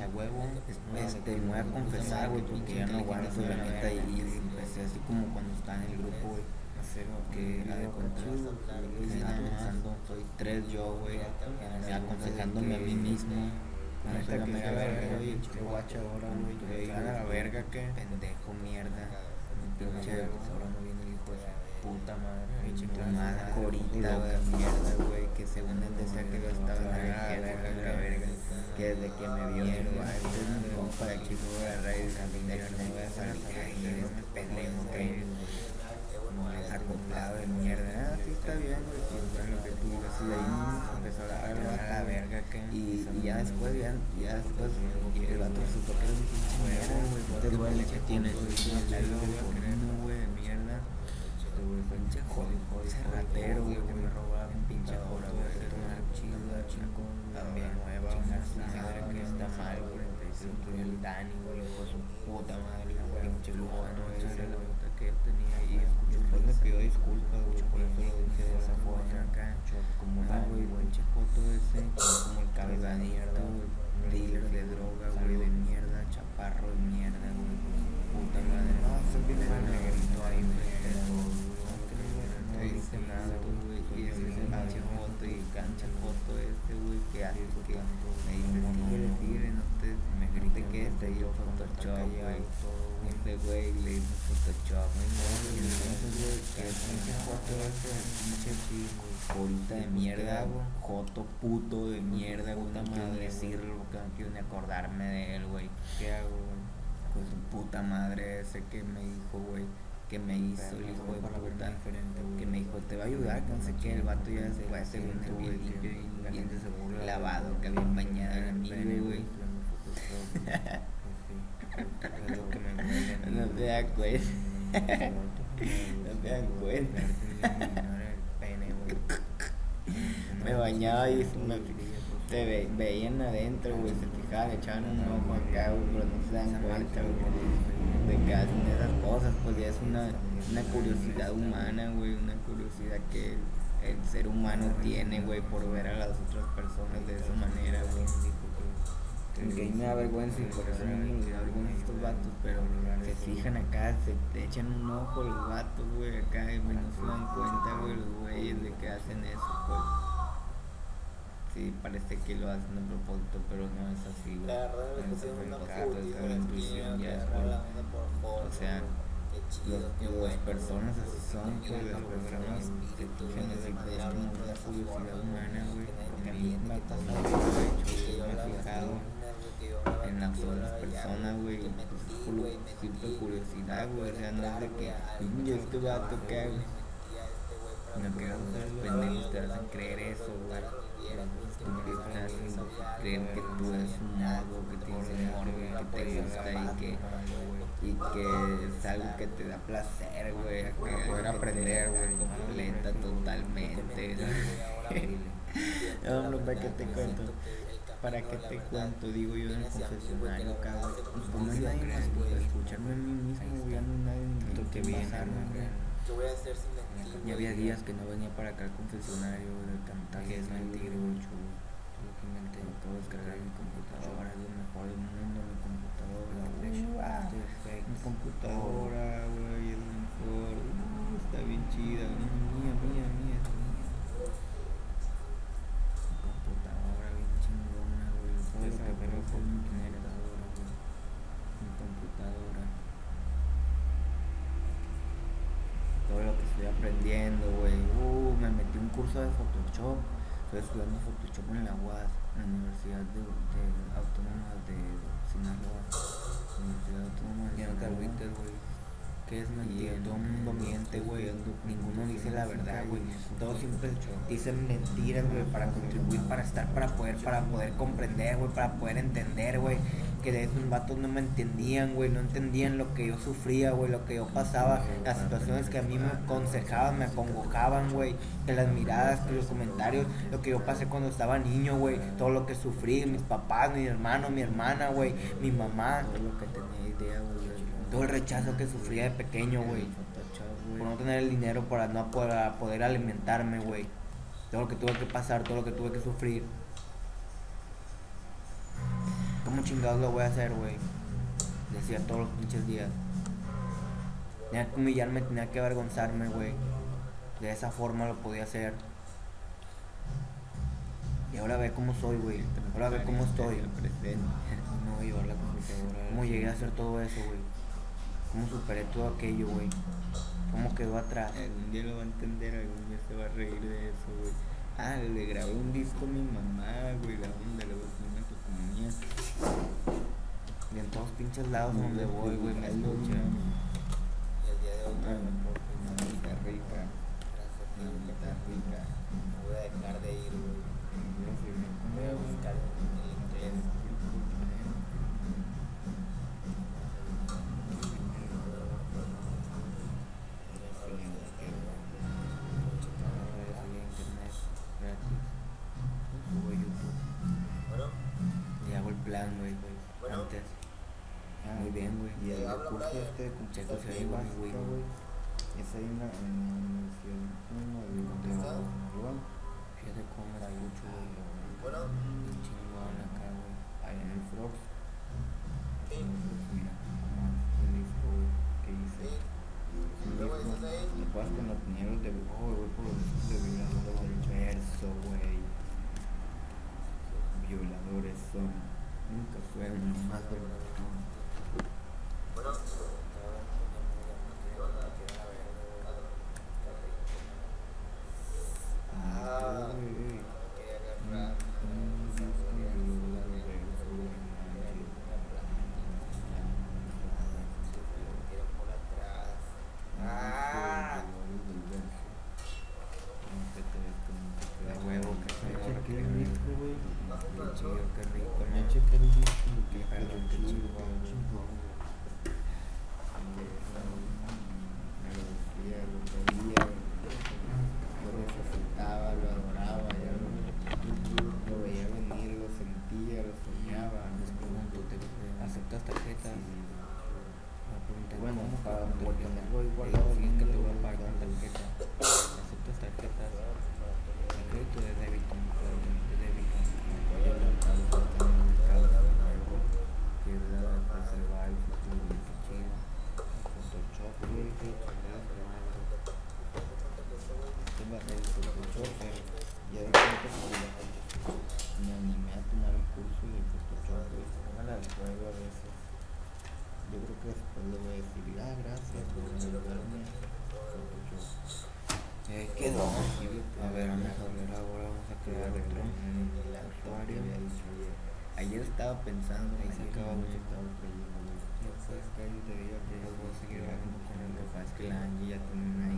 pinche huevo. Este, me voy a confesar, güey, porque ya no aguanto la neta. Y empecé así como cuando estaba en el grupo, güey. Que la de cuenta, pensando, soy tres yo, güey. Aconsejándome a mí mismo. La neta que me verga, güey. Qué guacha ahora, güey. la verga, que pendejo, mierda. Pinche, ahora no viene el hijo de puta madre, pinche madre, corita, mierda, güey, que según él decía que yo estaba en la verga, que desde que me vio, este es mi compa de aquí, voy a raíz, de que no voy a salir ahí, pendejo, que acoplado de mierda, ah, sí está bien, güey, pues lo que tú digas, y de ahí empezó a hablar a la verga, que, y, y ya después, ya, ya después, el vato supo que era un pinche mierda, güey, te duele que tienes, güey, mierda, güey, pinche joder, ese ratero, güey, que me robaba un pinche hora, güey, una chico, también nueva, madre que está mal, güey, el Dani, güey, de su puta madre, güey, pinche lujano ese, güey, que tenía ahí, después me pidió disculpas, güey, por eso lo dije de esa forma. acá, como tal, güey, pinche foto ese, como el cabeza de mierda, güey, dealer de droga, güey, de mierda, chaparro de mierda, güey, puta madre, no, se viene el negrito ahí, güey, no dice nada, güey, y ese es el pinche foto y cancha foto este, güey, que hace que me dice, tigre, tigre, no te, me grite que este, y yo Photoshop, güey, este güey le hizo Photoshop, güey, no, güey, que el pinche foto pinche ahorita de mierda, joto puto de mierda, quiero ni decirlo, porque no quiero ni acordarme de él, güey, ¿qué hago, güey? Pues su puta madre ese que me dijo, güey que me hizo el hijo de puta, que me dijo, te va a ayudar, que no sé qué, el vato ya se a hacer un bien limpio y bien lavado, que había bañado en mí, güey. No te das cuenta. No te das cuenta. Me bañaba y me, te veían adentro, güey, se fijaban, echaban un ojo acá, güey, pero no se dan cuenta, güey de que hacen esas cosas, pues ya es una, una curiosidad humana, güey, una curiosidad que el, ser humano tiene, güey, por ver a las otras personas de esa manera, güey. Que a mí me da vergüenza y por eso mismo les da vergüenza estos vatos, pero se fijan acá, se te echan un ojo los vatos, güey, acá y no se dan cuenta, güey, los güeyes de que hacen eso, pues. Sí parece que lo hacen a propósito, pero no es así, güey. La verdad es que una es la intuición, ya es O sea, las personas así son, pues las personas que tú necesitas como una curiosidad humana, güey. Porque a mí me ha pasado, hecho, yo me he fijado en las otras personas, güey. Simple curiosidad, güey. O sea, no es de que, yo este vato que hago. No que los pendejos te hacen creer eso, güey creen que tú eres un modo, que tienes amor, que te gusta y que, y que es algo que te da placer, güey, para poder aprender, güey, completa totalmente. no, no, ¿para qué te cuento? ¿Para qué te cuento? Digo yo en el confesionario, cabrón. Pues no hay nadie más que escucharme a mí mismo, güey, no hay nadie que pasarme, ¿Qué voy a hacer sin mentir? Y había días que no venía para acá al confesionario de cantar que es mentira, mucho. Tuve que inventar todo, descargar mi computadora, es lo mejor del mundo, mi computadora, mi computadora, güey, es lo mejor, está bien chida, mía, mía, mía. Aprendiendo, güey. Uh, me metí un curso de Photoshop. Estoy estudiando Photoshop en la UAS, en la Universidad de, de Autónoma de Sinaloa. Universidad Autónoma de Sinaloa. güey. ¿Qué es mentira? Todo el mundo miente, güey. Ninguno dice la verdad, güey. Todos siempre dicen mentiras, güey, para contribuir, para estar, para poder, para poder comprender, güey, para poder entender, güey que de esos vatos no me entendían, güey, no entendían lo que yo sufría, güey, lo que yo pasaba, las situaciones que a mí me aconsejaban, me acongojaban, güey, de las miradas, de los comentarios, lo que yo pasé cuando estaba niño, güey, todo lo que sufrí, mis papás, mi hermano, mi hermana, güey, mi mamá, todo lo que tenía idea, güey, todo el rechazo que sufría de pequeño, güey, por no tener el dinero para no poder, poder alimentarme, güey, todo lo que tuve que pasar, todo lo que tuve que sufrir ¿Cómo chingados lo voy a hacer, güey? Decía todos los pinches días. Tenía que humillarme, tenía que avergonzarme, güey. De esa forma lo podía hacer. Y ahora ve cómo soy, güey. Ahora ve cómo estoy. No voy a llevar la computadora. ¿Cómo llegué a hacer todo eso, güey? ¿Cómo superé todo aquello, güey? ¿Cómo quedó atrás? Algún día lo va a entender, algún día se va a reír de eso, güey. Ah, le grabé un disco a mi mamá, güey, la onda, le voy a poner Y en todos pinches lados donde voy, güey, me escuchan. Curso este de si hay básica, güey. Es ahí en la Universidad uno de de ¿Está? Nueva Fíjate cómo me escucho, güey. bueno, Bien chingón acá, güey. Ahí en el Frogs. sí, Mira, nomás un disco güey, que hice. Un disco, ahí. Lo pasas con los piñeros de oh, güey, por los discos de violadores del verso, güey. Violadores son. Nunca fueron más vergonzosos. Bueno, Ah, güey. quería agarrar. Un disco de violadores del verso, güey, manches. Quiero por atrás. Ah. Ah. De huevo, que se Cheque morra que el rico, disco, güey. Qué chido, qué rico, Ya ¿no? chequé el disco y Qué qué perro, qué chido, chingón. qué chingón, güey. Me lo decía, lo pedía, lo necesitaba, lo adoraba, ya lo, lo veía venir, lo sentía, lo soñaba. Les pregunto, ¿te aceptas tarjetas? Sí. Me preguntan, Bueno, ¿cómo para pago con tenerlo tarjeta? igual Le digo, ahora sí, es que te mismo voy a lo pagar con voy a tarjeta. ¿Aceptas tarjetas? ¿De crédito o de débito? De débito. Oye, la causa está en el caso, algo que es la de preservar el futuro, qué chido. Photoshop, güey, qué chingada su madre. Va el Photoshop, pero ya de cuenta que me animé a tomar el curso de Photoshop, güey. Póngale al juego a veces. Yo creo que después le voy a decir, ah, gracias por ayudarme. Photoshop. Eh, quedó. A ver, vamos a ver ahora, vamos a crear otro usuario. Ayer estaba pensando, Ahí creyendo, que yo te digo que Yo yo voy a seguir hablando con el que pasa la Angie ya tiene